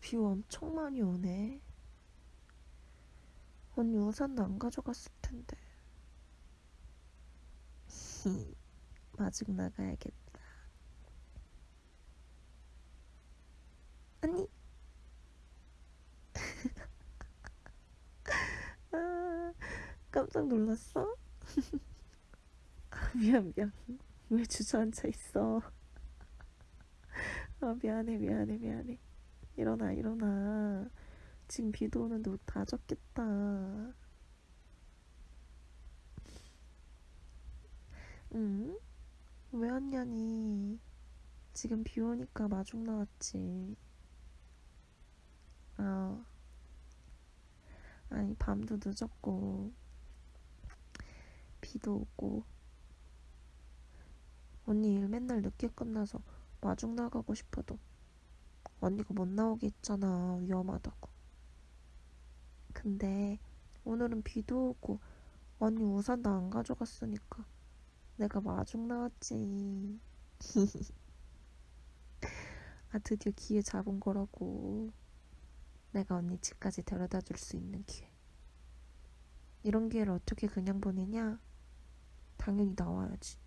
비 엄청 많이 오네. 언니 우산도 안 가져갔을 텐데. 마중 나가야겠다. 언니. 아, 깜짝 놀랐어? 아, 미안, 미안. 왜 주저앉아 있어? 아, 미안해, 미안해, 미안해. 일어나, 일어나. 지금 비도 오는데 옷 다 젖겠다. 응? 왜 왔냐니? 지금 비 오니까 마중 나왔지. 아, 아니, 밤도 늦었고, 비도 오고, 언니 일 맨날 늦게 끝나서 마중 나가고 싶어도 언니가 못 나오게 했잖아. 위험하다고. 근데 오늘은 비도 오고 언니 우산도 안 가져갔으니까 내가 마중 나왔지. 아, 드디어 기회 잡은 거라고. 내가 언니 집까지 데려다 줄 수 있는 기회. 이런 기회를 어떻게 그냥 보내냐? 당연히 나와야지.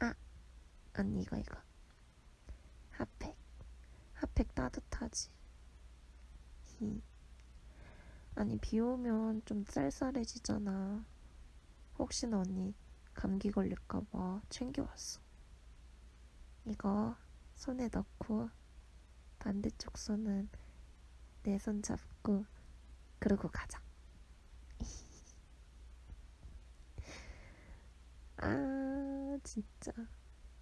아, 언니 이거 이거. 따뜻하지. 히. 아니, 비 오면 좀 쌀쌀해지잖아. 혹시나 언니 감기 걸릴까봐 챙겨왔어. 이거 손에 넣고 반대쪽 손은 내 손 잡고 그러고 가자. 아, 진짜.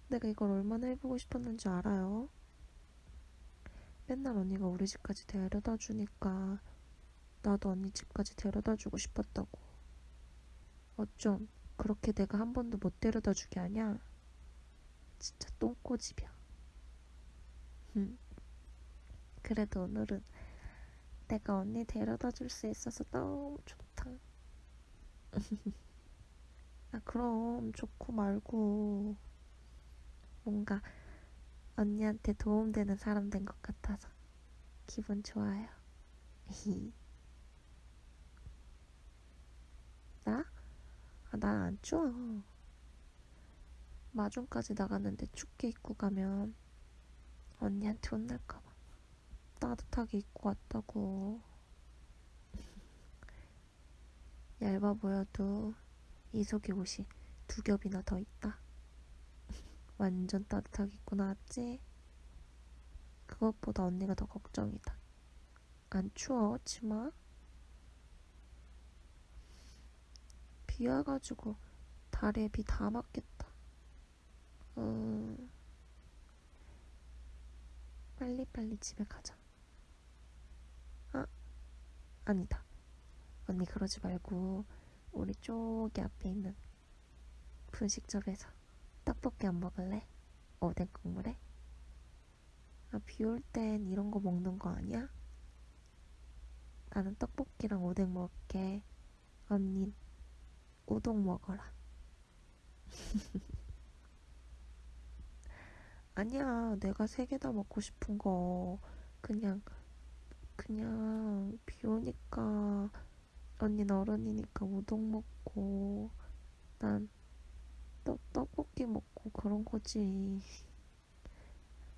내가 이걸 얼마나 해보고 싶었는지 알아요? 맨날 언니가 우리 집까지 데려다 주니까 나도 언니 집까지 데려다 주고 싶었다고. 어쩜 그렇게 내가 한 번도 못 데려다 주게 하냐? 진짜 똥꼬집이야. 음. 그래도 오늘은 내가 언니 데려다 줄 수 있어서 너무 좋다. 아, 그럼 좋고 말고 뭔가 언니한테 도움되는 사람 된 것 같아서 기분 좋아요. 나? 아, 난안 추워. 마중까지 나갔는데 춥게 입고 가면 언니한테 혼날까봐 따뜻하게 입고 왔다고. 얇아 보여도 이 속에 옷이 두 겹이나 더 있다. 완전 따뜻하게 입고 나왔지? 그것보다 언니가 더 걱정이다. 안 추워, 치마? 비 와가지고 다리에 비 다 맞겠다. 음, 빨리빨리 집에 가자. 아, 아니다. 언니 그러지 말고 우리 저기 앞에 있는 분식점에서 떡볶이 안 먹을래? 오뎅 국물에? 아, 비 올 땐 이런 거 먹는 거 아니야? 나는 떡볶이랑 오뎅 먹을게. 언닌 우동 먹어라. 아니야, 내가 세 개 다 먹고 싶은 거 그냥 그냥 비 오니까 언니 어른이니까 우동 먹고 난 그런 거지.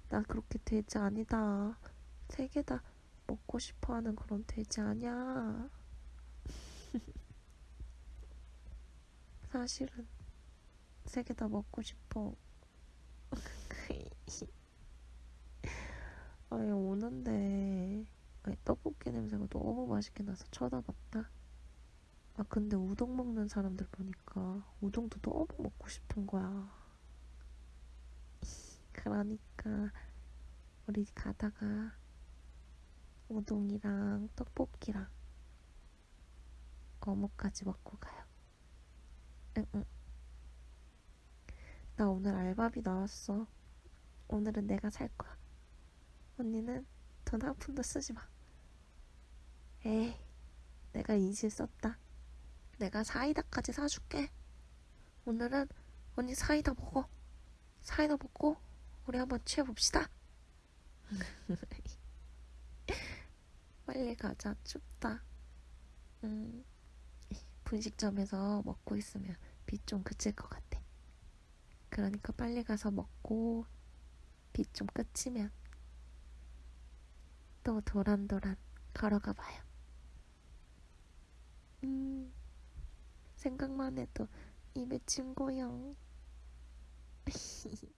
나 그렇게 돼지 아니다. 세 개 다 먹고 싶어 하는 그런 돼지 아니야. 사실은 세 개 다 먹고 싶어. 아니, 오는데 아니, 떡볶이 냄새가 너무 맛있게 나서 쳐다봤다. 아, 근데 우동 먹는 사람들 보니까 우동도 너무 먹고 싶은 거야. 그러니까 우리 가다가 우동이랑 떡볶이랑 어묵까지 먹고 가요. 응, 응. 나 오늘 알바비 나왔어. 오늘은 내가 살 거야. 언니는 돈 한 푼도 쓰지 마. 에이, 내가 인실 썼다. 내가 사이다까지 사줄게. 오늘은 언니 사이다 먹어. 사이다 먹고 우리 한번 취해봅시다. 빨리 가자. 춥다. 음, 분식점에서 먹고 있으면 비 좀 그칠 것 같아. 그러니까 빨리 가서 먹고 비 좀 그치면 또 도란도란 걸어가 봐요. 음, 생각만 해도 입에 침 고요.